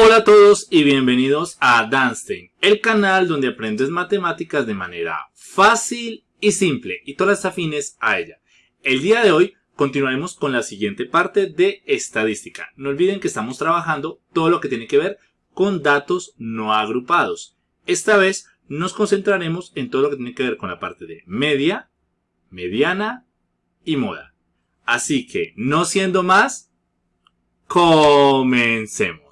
Hola a todos y bienvenidos a Danstein, el canal donde aprendes matemáticas de manera fácil y simple y todas las afines a ella. El día de hoy continuaremos con la siguiente parte de estadística. No olviden que estamos trabajando todo lo que tiene que ver con datos no agrupados. Esta vez nos concentraremos en todo lo que tiene que ver con la parte de media, mediana y moda. Así que, no siendo más, comencemos.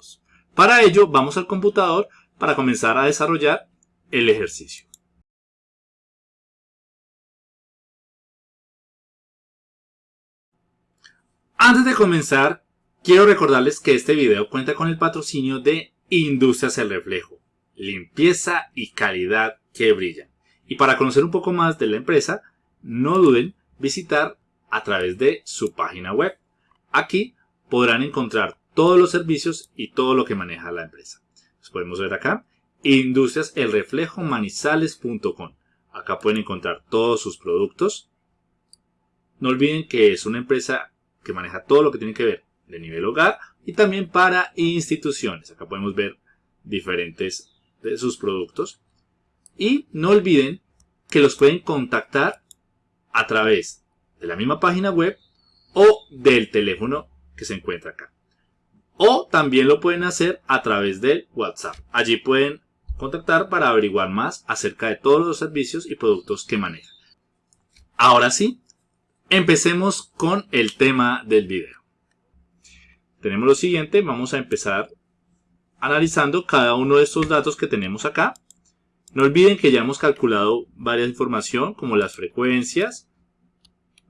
Para ello vamos al computador para comenzar a desarrollar el ejercicio. Antes de comenzar, quiero recordarles que este video cuenta con el patrocinio de Industrias El Reflejo, limpieza y calidad que brillan. Y para conocer un poco más de la empresa, no duden visitar a través de su página web. Aquí podrán encontrar todos los servicios y todo lo que maneja la empresa. Podemos ver acá. Industriaselreflejomanizales.com Acá pueden encontrar todos sus productos. No olviden que es una empresa que maneja todo lo que tiene que ver de nivel hogar y también para instituciones. Acá podemos ver diferentes de sus productos. Y no olviden que los pueden contactar a través de la misma página web o del teléfono que se encuentra acá. O también lo pueden hacer a través del WhatsApp. Allí pueden contactar para averiguar más acerca de todos los servicios y productos que manejan. Ahora sí, empecemos con el tema del video. Tenemos lo siguiente, vamos a empezar analizando cada uno de estos datos que tenemos acá. No olviden que ya hemos calculado varias información como las frecuencias.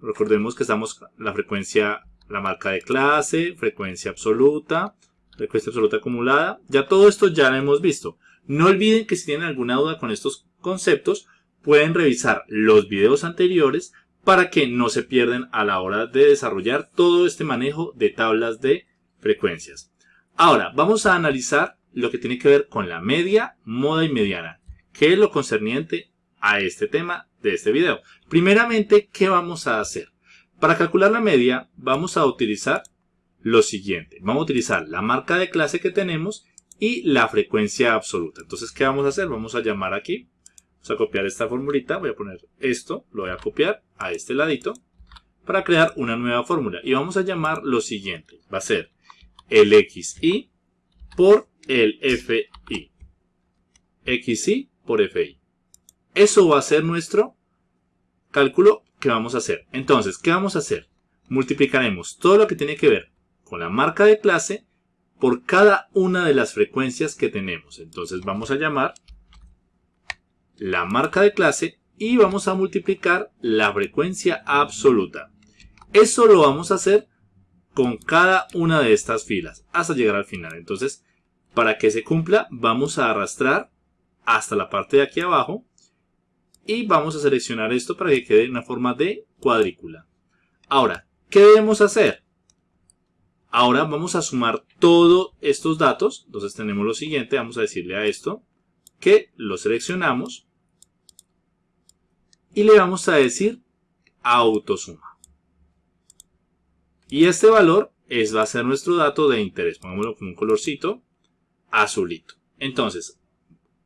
Recordemos que estamos la frecuencia la marca de clase, frecuencia absoluta, frecuencia absoluta acumulada. Ya todo esto ya lo hemos visto. No olviden que si tienen alguna duda con estos conceptos, pueden revisar los videos anteriores para que no se pierdan a la hora de desarrollar todo este manejo de tablas de frecuencias. Ahora, vamos a analizar lo que tiene que ver con la media, moda y mediana, que es lo concerniente a este tema de este video. Primeramente, ¿qué vamos a hacer? Para calcular la media vamos a utilizar lo siguiente. Vamos a utilizar la marca de clase que tenemos y la frecuencia absoluta. Entonces, ¿qué vamos a hacer? Vamos a llamar aquí. Vamos a copiar esta formulita. Voy a poner esto. Lo voy a copiar a este ladito para crear una nueva fórmula. Y vamos a llamar lo siguiente. Va a ser el XI por el FI. XI por FI. Eso va a ser nuestro cálculo ¿Qué vamos a hacer. Entonces, ¿qué vamos a hacer? Multiplicaremos todo lo que tiene que ver con la marca de clase por cada una de las frecuencias que tenemos. Entonces vamos a llamar la marca de clase y vamos a multiplicar la frecuencia absoluta. Eso lo vamos a hacer con cada una de estas filas hasta llegar al final. Entonces, para que se cumpla, vamos a arrastrar hasta la parte de aquí abajo y vamos a seleccionar esto para que quede en una forma de cuadrícula. Ahora, ¿qué debemos hacer? Ahora vamos a sumar todos estos datos. Entonces tenemos lo siguiente, vamos a decirle a esto que lo seleccionamos y le vamos a decir autosuma. Y este valor es, va a ser nuestro dato de interés. Pongámoslo con un colorcito azulito. Entonces,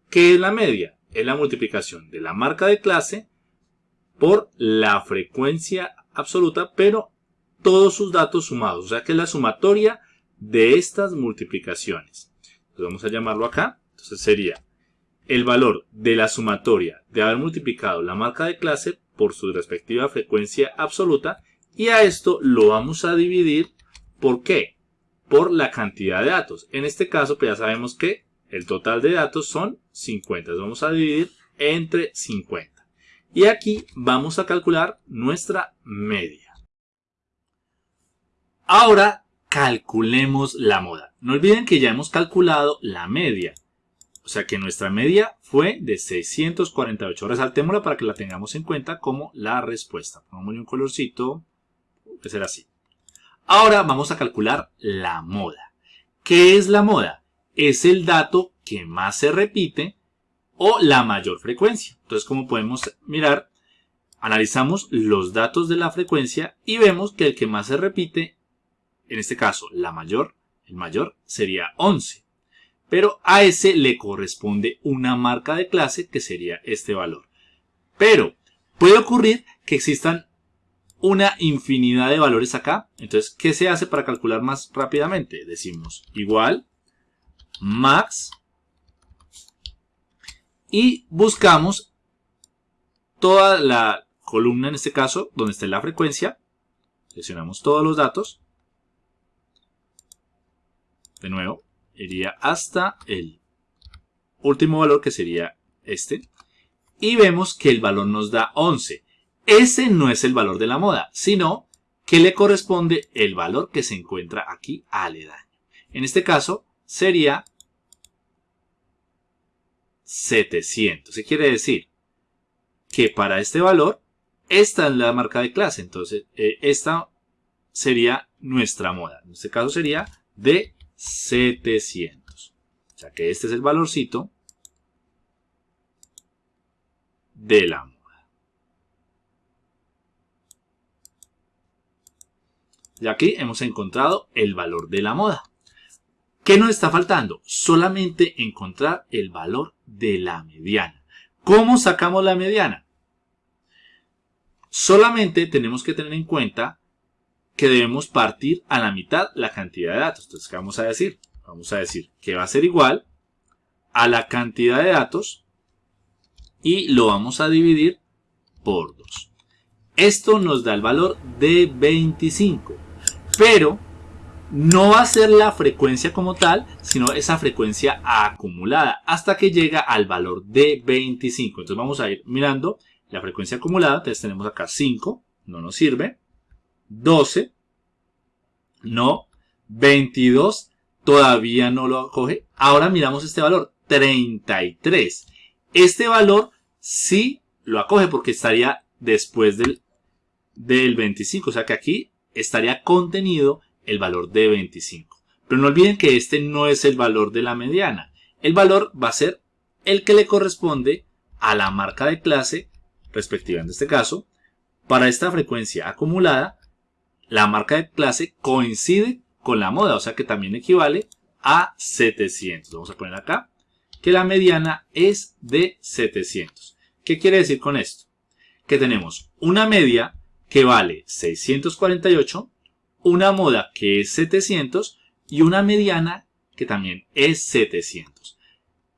¿qué es la media? Es la multiplicación de la marca de clase por la frecuencia absoluta, pero todos sus datos sumados. O sea que es la sumatoria de estas multiplicaciones. Entonces vamos a llamarlo acá. Entonces sería el valor de la sumatoria de haber multiplicado la marca de clase por su respectiva frecuencia absoluta. Y a esto lo vamos a dividir. ¿Por qué? Por la cantidad de datos. En este caso, pues ya sabemos que el total de datos son 50. vamos a dividir entre 50. Y aquí vamos a calcular nuestra media. Ahora calculemos la moda. No olviden que ya hemos calculado la media. O sea que nuestra media fue de 648. Resaltémosla para que la tengamos en cuenta como la respuesta. Pongámosle un colorcito. Puede ser así. Ahora vamos a calcular la moda. ¿Qué es la moda? Es el dato que más se repite o la mayor frecuencia. Entonces, como podemos mirar, analizamos los datos de la frecuencia y vemos que el que más se repite, en este caso, la mayor, el mayor sería 11. pero a ese le corresponde una marca de clase que sería este valor. Pero puede ocurrir que existan una infinidad de valores acá. Entonces, ¿qué se hace para calcular más rápidamente? Decimos igual max y buscamos toda la columna, en este caso, donde está la frecuencia. Seleccionamos todos los datos. De nuevo, iría hasta el último valor que sería este. Y vemos que el valor nos da 11. Ese no es el valor de la moda, sino que le corresponde el valor que se encuentra aquí aledaño. En este caso sería 700. ¿Qué quiere decir? Que para este valor, esta es la marca de clase. Entonces, eh, esta sería nuestra moda. En este caso sería de 700. O sea que este es el valorcito de la moda. Y aquí hemos encontrado el valor de la moda. ¿Qué nos está faltando? Solamente encontrar el valor de la mediana. ¿Cómo sacamos la mediana? Solamente tenemos que tener en cuenta que debemos partir a la mitad la cantidad de datos. Entonces, ¿qué vamos a decir? Vamos a decir que va a ser igual a la cantidad de datos y lo vamos a dividir por 2. Esto nos da el valor de 25, pero no va a ser la frecuencia como tal, sino esa frecuencia acumulada hasta que llega al valor de 25. Entonces vamos a ir mirando la frecuencia acumulada. Entonces tenemos acá 5, no nos sirve. 12, no. 22, todavía no lo acoge. Ahora miramos este valor, 33. Este valor sí lo acoge porque estaría después del, del 25. O sea que aquí estaría contenido el valor de 25. Pero no olviden que este no es el valor de la mediana. El valor va a ser el que le corresponde a la marca de clase respectiva en este caso. Para esta frecuencia acumulada, la marca de clase coincide con la moda, o sea que también equivale a 700. Vamos a poner acá que la mediana es de 700. ¿Qué quiere decir con esto? Que tenemos una media que vale 648 una moda que es 700 y una mediana que también es 700.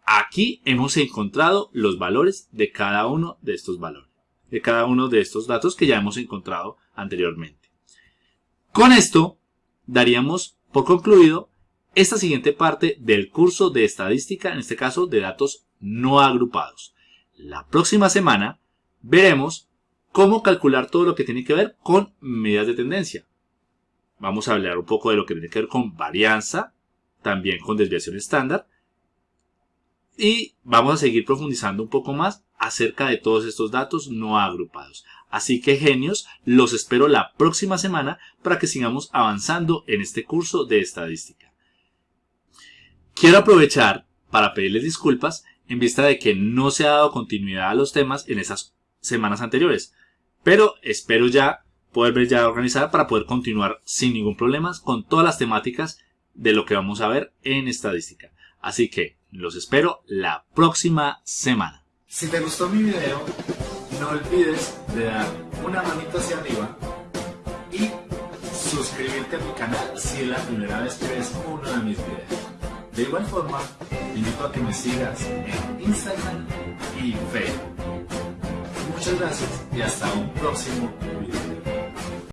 Aquí hemos encontrado los valores de cada uno de estos valores, de cada uno de estos datos que ya hemos encontrado anteriormente. Con esto daríamos por concluido esta siguiente parte del curso de estadística, en este caso de datos no agrupados. La próxima semana veremos cómo calcular todo lo que tiene que ver con medidas de tendencia, Vamos a hablar un poco de lo que tiene que ver con varianza, también con desviación estándar. Y vamos a seguir profundizando un poco más acerca de todos estos datos no agrupados. Así que genios, los espero la próxima semana para que sigamos avanzando en este curso de estadística. Quiero aprovechar para pedirles disculpas en vista de que no se ha dado continuidad a los temas en esas semanas anteriores, pero espero ya poder ya organizada para poder continuar sin ningún problema con todas las temáticas de lo que vamos a ver en estadística. Así que los espero la próxima semana. Si te gustó mi video, no olvides de dar una manita hacia arriba y suscribirte a mi canal si es la primera vez que ves uno de mis videos. De igual forma, te invito a que me sigas en Instagram y Facebook. Muchas gracias y hasta un próximo video.